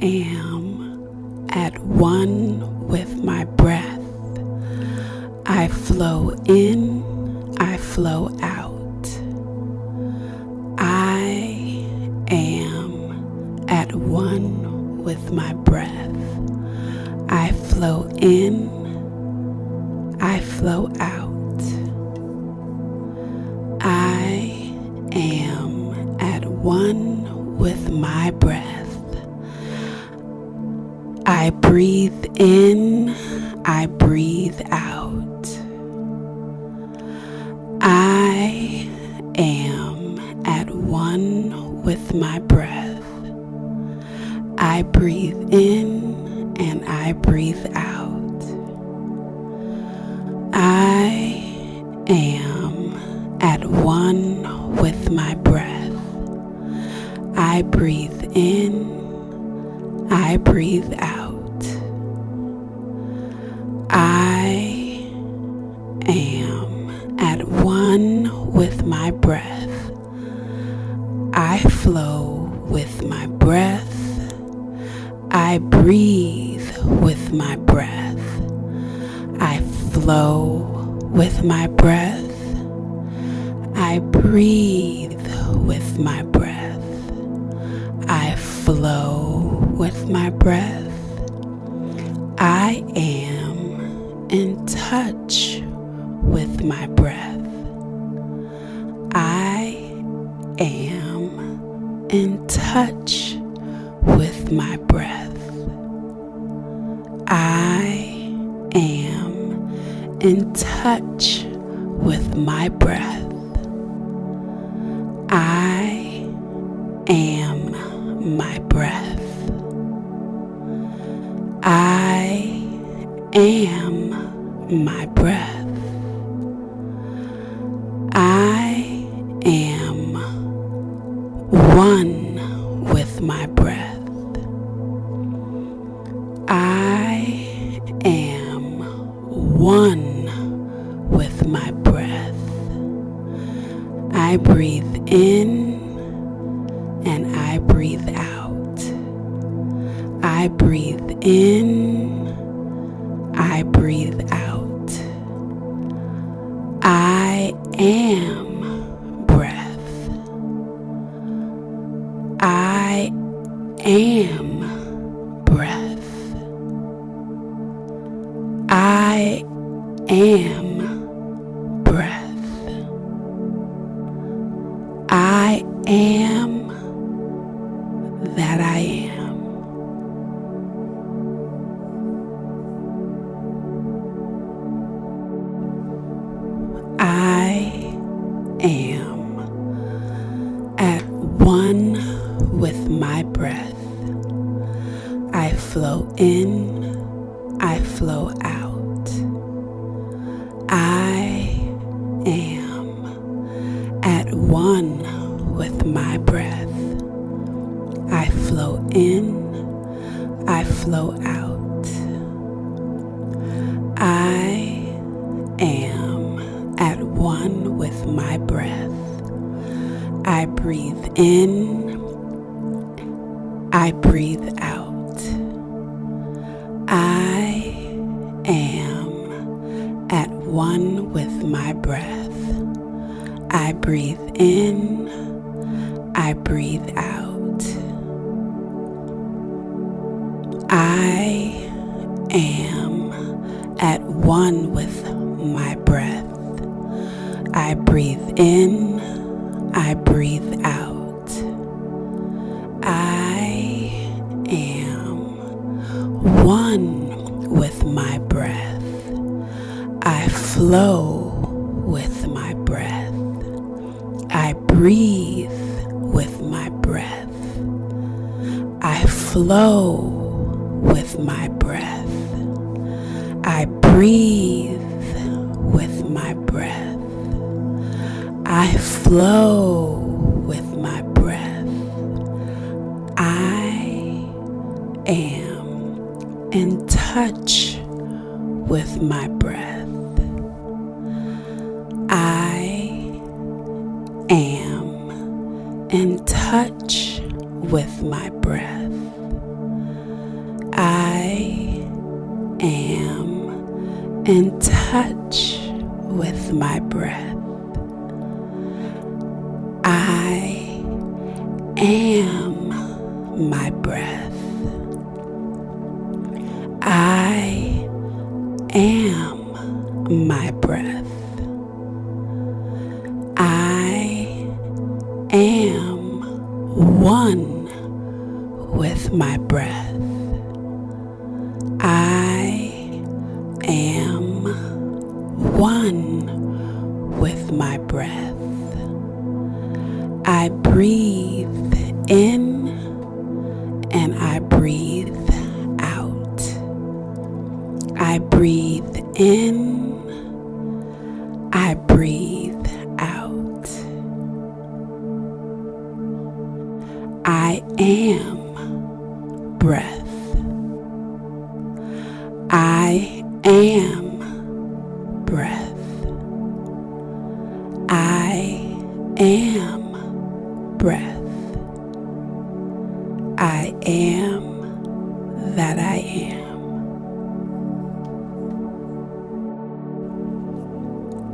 am I I flow with my breath. I breathe with my breath. I flow with my breath. I breathe with my breath. I flow with my breath. I am in touch with my breath. In touch with my breath. I am my breath. I am my breath. Breathe in and I breathe out. I breathe in, I breathe am at one with my breath. I flow in, I breathe in, I breathe out. I am at one with my breath. I breathe in, one with my breath. I flow with my breath. I breathe with my breath. I flow with my breath. I breathe with my breath. I flow am in touch with my breath. I am in touch with my breath. I am my breath. One with my breath. I breathe in and I breathe out. I breathe in, I am breath. I am that I am.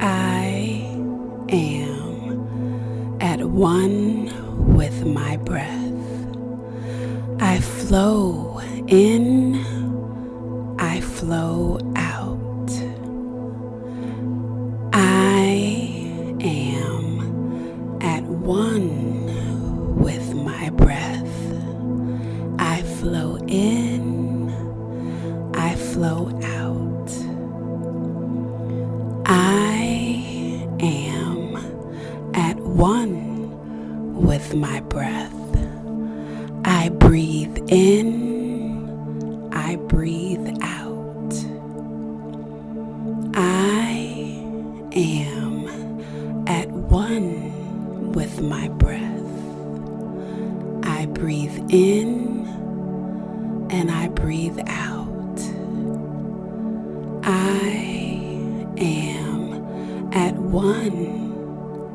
I am at one with my breath. I flow in, flow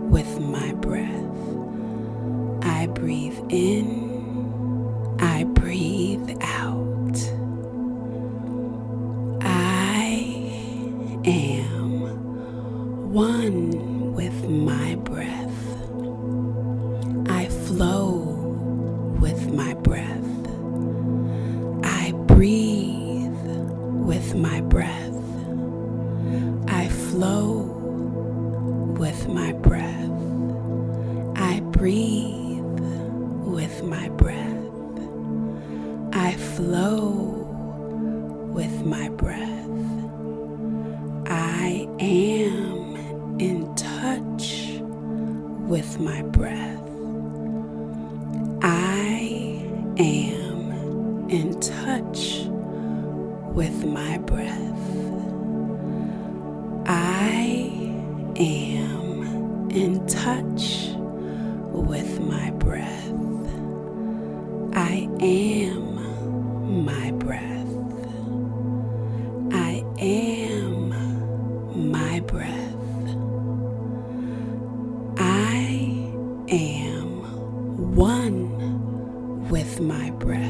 with my breath. I breathe in, I breathe out. I am one with my breath. Flow with my breath. I am in touch with my breath. Am one with my breath.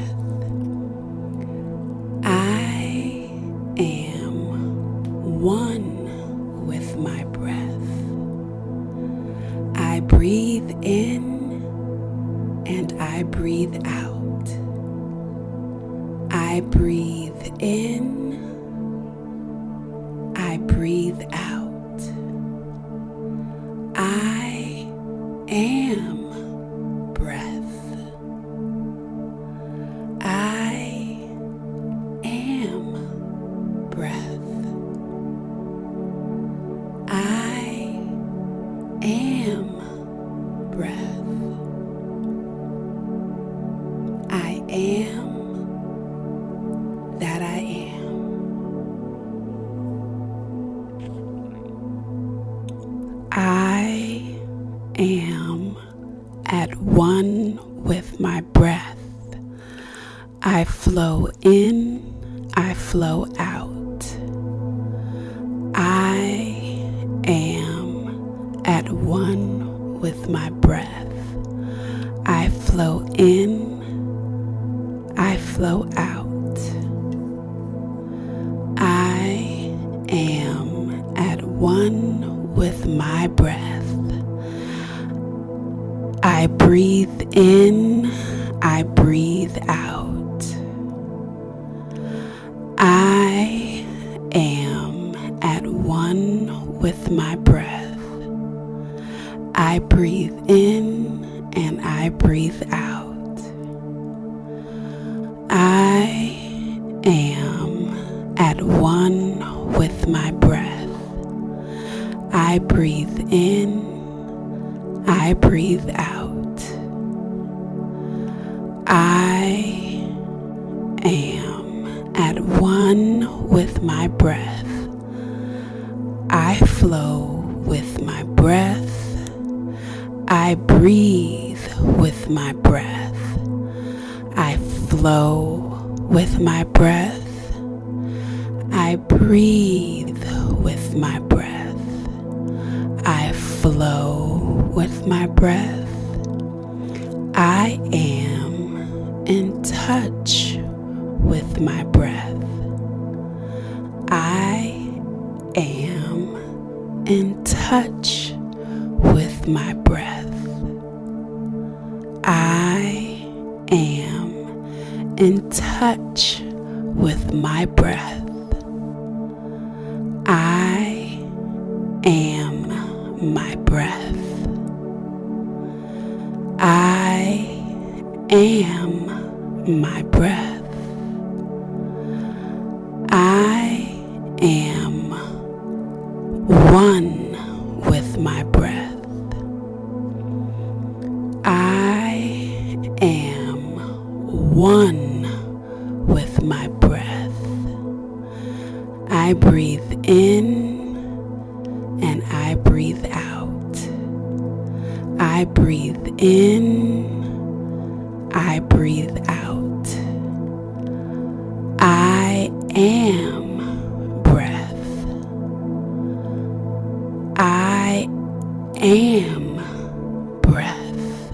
At one with my breath. I flow in, I flow I am at one with my breath. I breathe in, I breathe out. I am at one with my breath. I flow with my breath. I breathe with my breath. Flow with my breath. I breathe with my breath. I flow with my breath. I am in touch touch with my breath. I am my breath. I am my breath. I am one am breath.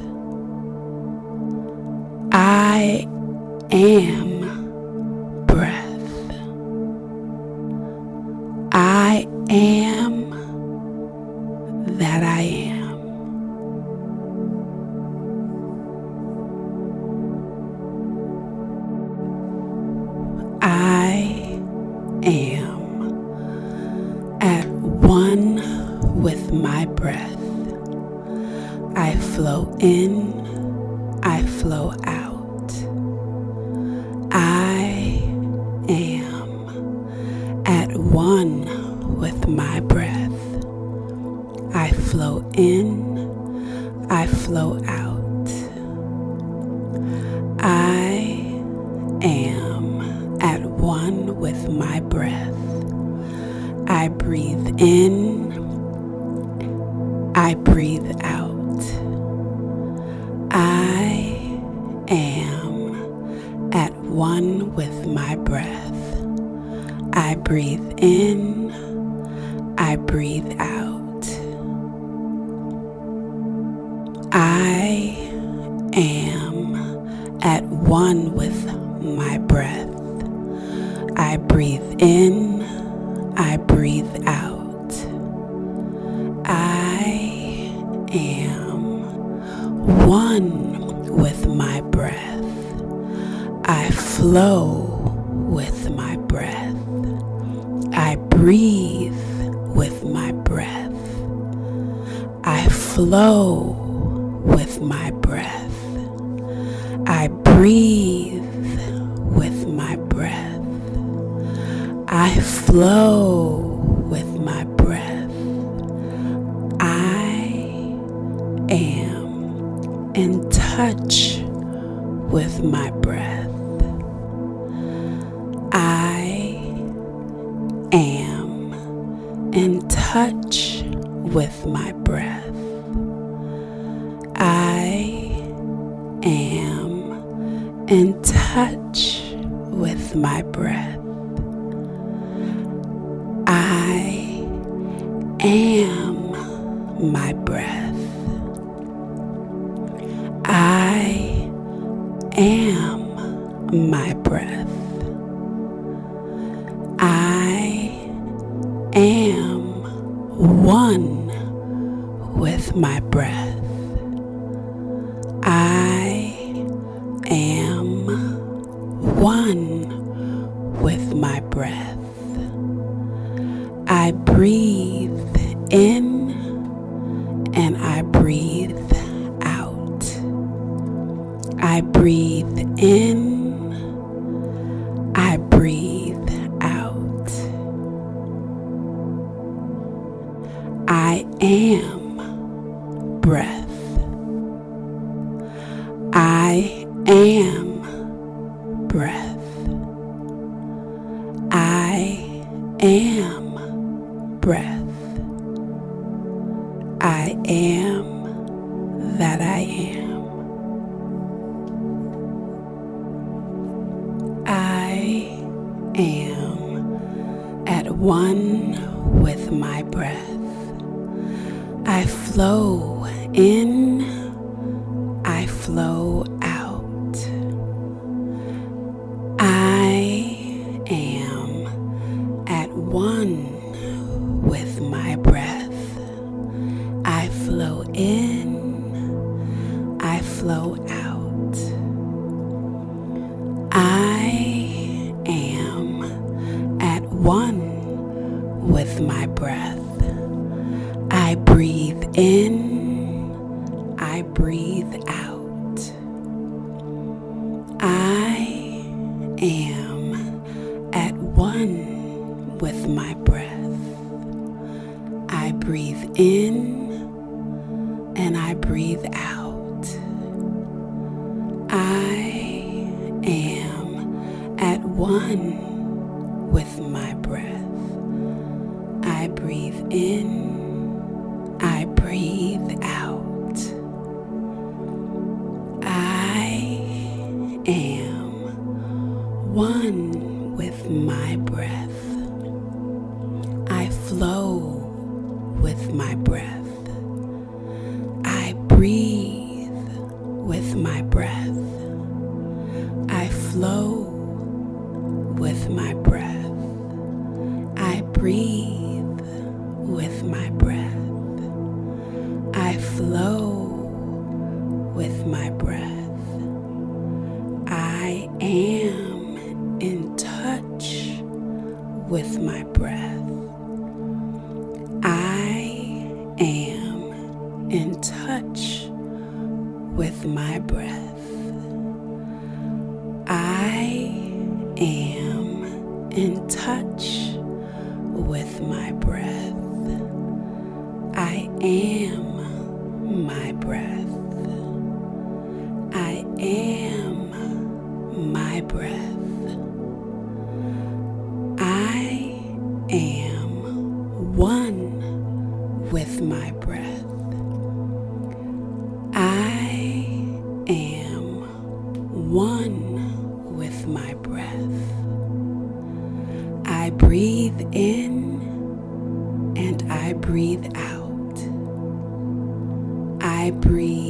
I am I breathe out. I am at one with my breath. I breathe in, I breathe out. I am one with my breath. I flow flow with my breath. I breathe with my breath. I flow with my breath. I am in touch with my am my breath. I am my I breathe in. with my breath. I flow in, I flow am at one with my breath. I breathe in and I breathe out. I am at one my breath. with my breath. I am in touch with my breath. I am my breath. breathe in and I breathe out. I breathe.